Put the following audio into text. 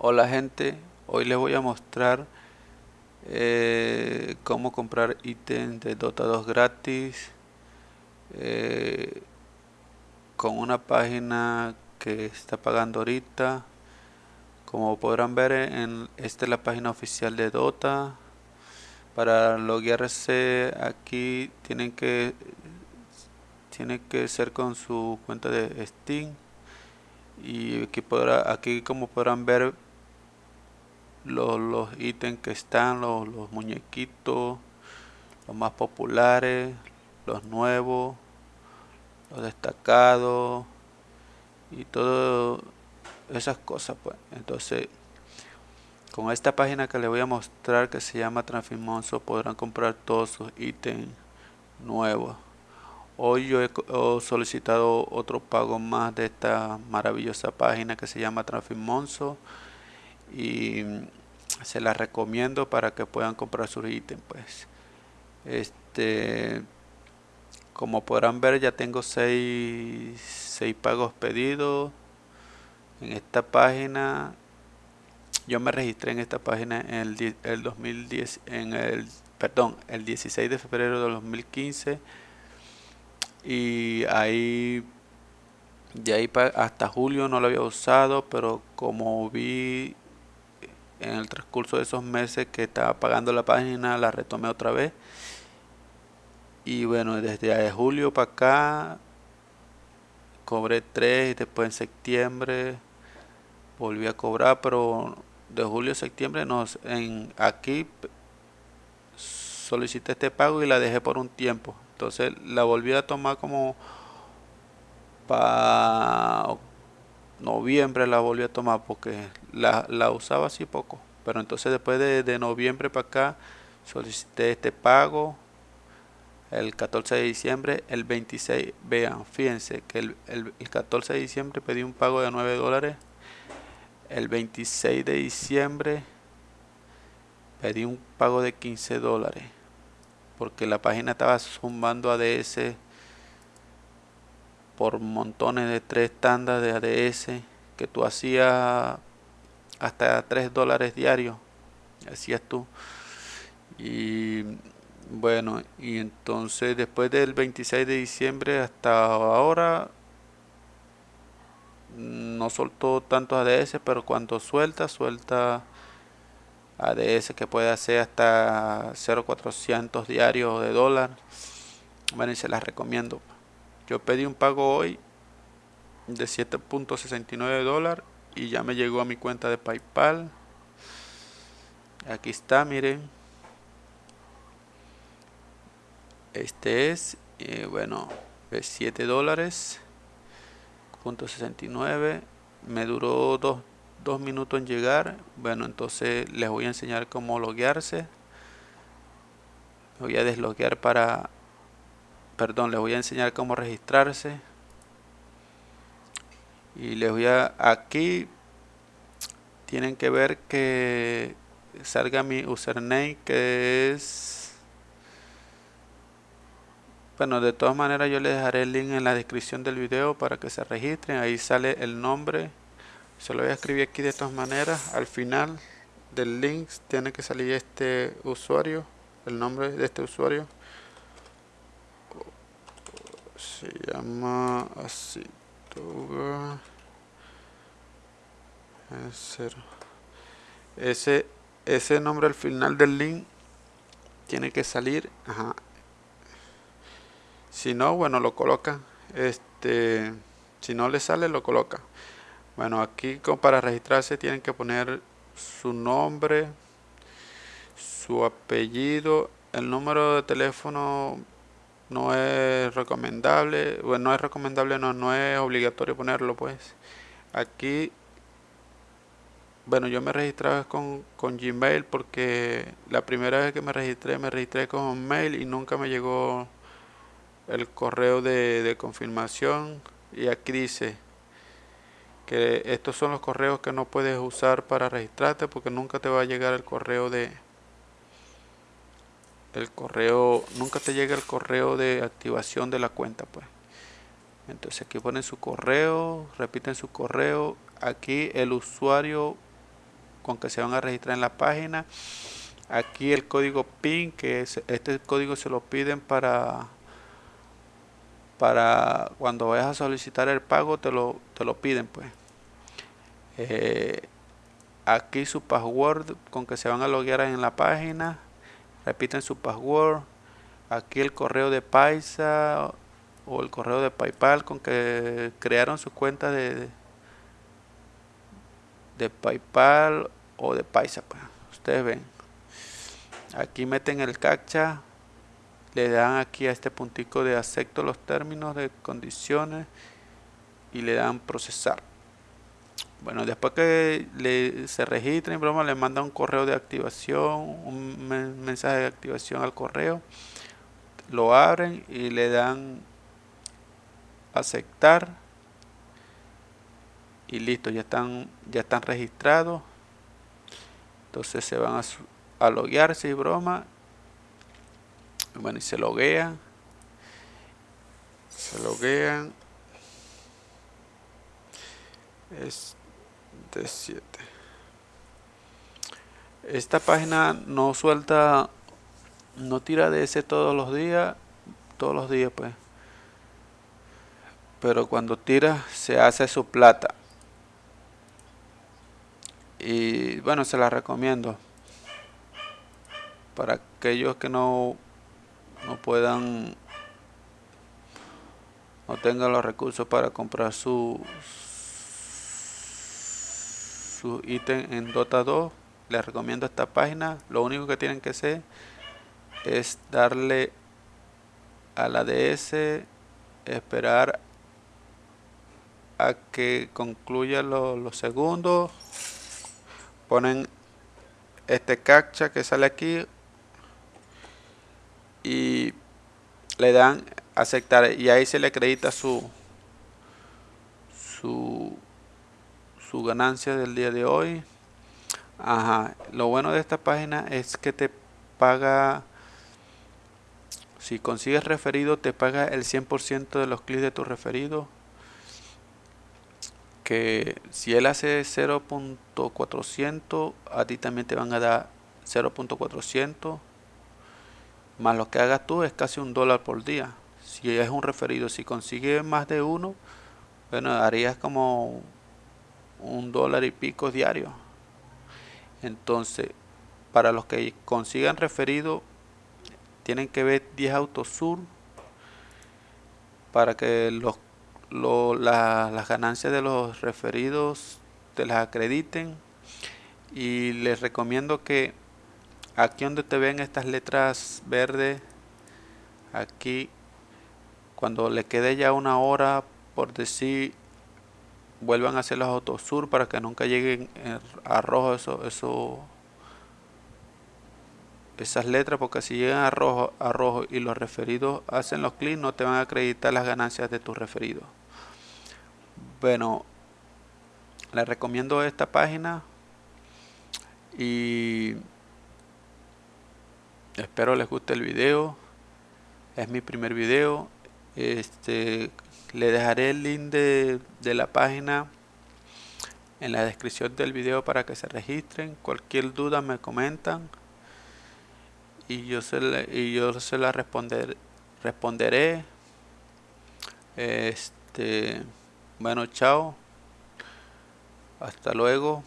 Hola gente, hoy les voy a mostrar eh, cómo comprar ítems de Dota 2 gratis eh, con una página que está pagando ahorita. Como podrán ver en esta es la página oficial de Dota. Para loguearse aquí tienen que tiene que ser con su cuenta de Steam. Y aquí, podrá, aquí como podrán ver los, ítems que están, los, los muñequitos, los más populares, los nuevos, los destacados y todo esas cosas pues. Entonces con esta página que les voy a mostrar que se llama Transfimonso podrán comprar todos sus ítems nuevos. Hoy yo he solicitado otro pago más de esta maravillosa página que se llama Transfimonso y se las recomiendo para que puedan comprar sus ítems pues. Este como podrán ver ya tengo 6 seis, pagos pedidos en esta página. Yo me registré en esta página en el, el 2010 en el perdón el 16 de febrero de 2015 y ahí de ahí hasta julio no lo había usado pero como vi en el transcurso de esos meses que estaba pagando la página la retomé otra vez. Y bueno desde julio para acá cobré 3 y después en septiembre volví a cobrar pero de julio a septiembre nos en aquí solicité este pago y la dejé por un tiempo. Entonces la volví a tomar como para noviembre la volví a tomar porque la, la usaba así poco. Pero entonces después de, noviembre para acá solicité este pago el 14 de diciembre, el 26, vean, fíjense que el, el, 14 de diciembre pedí un pago de 9 dólares, el 26 de diciembre pedí un pago de 15 dólares, porque la página estaba sumando ADS por montones de tres tandas de ADS que tú hacías hasta 3 dólares diarios hacías tú. Y bueno y entonces después del 26 de diciembre hasta ahora no soltó tantos ADS pero cuando suelta suelta ADS que puede hacer hasta 0.400 diarios de dólar. Bueno y se las recomiendo yo pedí un pago hoy de 7.69 dólares y ya me llegó a mi cuenta de paypal. Aquí está miren. Este es eh, bueno es 7 dólares punto 69 me duró dos, dos minutos en llegar. Bueno entonces les voy a enseñar cómo loguearse. Voy a desloguear para perdón les voy a enseñar cómo registrarse. Y les voy a aquí tienen que ver que salga mi username que es bueno de todas maneras yo les dejaré el link en la descripción del video para que se registren. Ahí sale el nombre. Se lo voy a escribir aquí de todas maneras. Al final del link tiene que salir este usuario el nombre de este usuario se llama así ese ese nombre al final del link tiene que salir si no bueno lo coloca. Este si no le sale lo coloca. Bueno aquí para registrarse tienen que poner su nombre su apellido el número de teléfono no es recomendable bueno no es recomendable no no es obligatorio ponerlo pues. Aquí bueno yo me registraba con, con gmail porque la primera vez que me registré me registré con mail y nunca me llegó el correo de, de confirmación. Y aquí dice que estos son los correos que no puedes usar para registrarte porque nunca te va a llegar el correo de el correo, nunca te llega el correo de activación de la cuenta pues. Entonces aquí ponen su correo, repiten su correo, aquí el usuario con que se van a registrar en la página. Aquí el código PIN que es este código se lo piden para para cuando vayas a solicitar el pago te lo, te lo piden pues. Eh, aquí su password con que se van a loguear en la página repiten su password. Aquí el correo de Paisa o el correo de Paypal con que crearon su cuenta de de Paypal o de Paisa pues. ustedes ven. Aquí meten el captcha. Le dan aquí a este puntico de acepto los términos de condiciones y le dan procesar bueno, después que le, se registren, broma, le manda un correo de activación, un mensaje de activación al correo. Lo abren y le dan aceptar. Y listo, ya están, ya están registrados. Entonces se van a, su a loguearse y broma. Bueno, y se loguean. Se loguean. Este D7. Esta página no suelta, no tira de ese todos los días, todos los días pues. Pero cuando tira se hace su plata. Y bueno, se la recomiendo. Para aquellos que no, no puedan, no tengan los recursos para comprar su su ítem en Dota 2 les recomiendo esta página. Lo único que tienen que hacer es darle a la DS esperar a que concluya los segundos ponen este captcha que sale aquí y le dan aceptar. Y ahí se le acredita su su su ganancia del día de hoy. Ajá lo bueno de esta página es que te paga si consigues referido te paga el 100% de los clics de tu referido que si él hace 0.400 a ti también te van a dar 0.400 más lo que hagas tú es casi un dólar por día. Si es un referido si consigues más de uno bueno harías como un dólar y pico diario. Entonces para los que consigan referido tienen que ver 10 autosur para que los las ganancias de los referidos te las acrediten. Y les recomiendo que aquí donde te ven estas letras verdes aquí cuando le quede ya una hora por decir vuelvan a hacer los autosur para que nunca lleguen a rojo eso, eso esas letras porque si llegan a rojo, a rojo y los referidos hacen los clics no te van a acreditar las ganancias de tus referidos. Bueno les recomiendo esta página y espero les guste el video. Es mi primer video este le dejaré el link de, la página en la descripción del video para que se registren cualquier duda me comentan y yo se, la responder, responderé. Este, bueno, chao. Hasta luego.